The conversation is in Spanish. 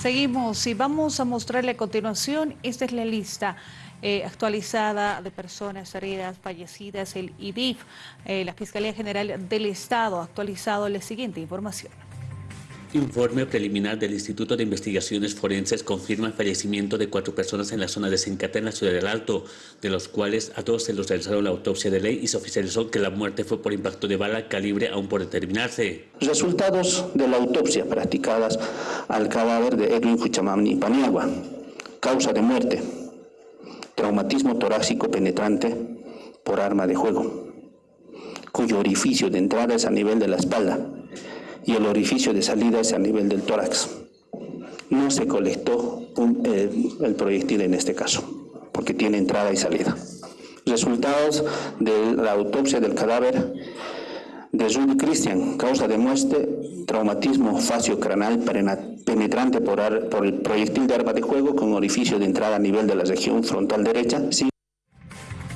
Seguimos y vamos a mostrarle a continuación, esta es la lista eh, actualizada de personas heridas, fallecidas, el IDIF, eh, la Fiscalía General del Estado ha actualizado la siguiente información. Informe preliminar del Instituto de Investigaciones Forenses confirma el fallecimiento de cuatro personas en la zona de Sencata, en la ciudad del Alto, de los cuales a todos se les realizaron la autopsia de ley y se oficializó que la muerte fue por impacto de bala calibre aún por determinarse. Resultados de la autopsia practicadas al cadáver de Edwin Fuchamamni Paniagua. Causa de muerte, traumatismo torácico penetrante por arma de juego, cuyo orificio de entrada es a nivel de la espalda y el orificio de salida es a nivel del tórax. No se colectó eh, el proyectil en este caso, porque tiene entrada y salida. Resultados de la autopsia del cadáver de Judy Christian, causa de muerte, traumatismo faciocranal penetrante por, por, el proyectil de arma de juego con orificio de entrada a nivel de la región frontal derecha,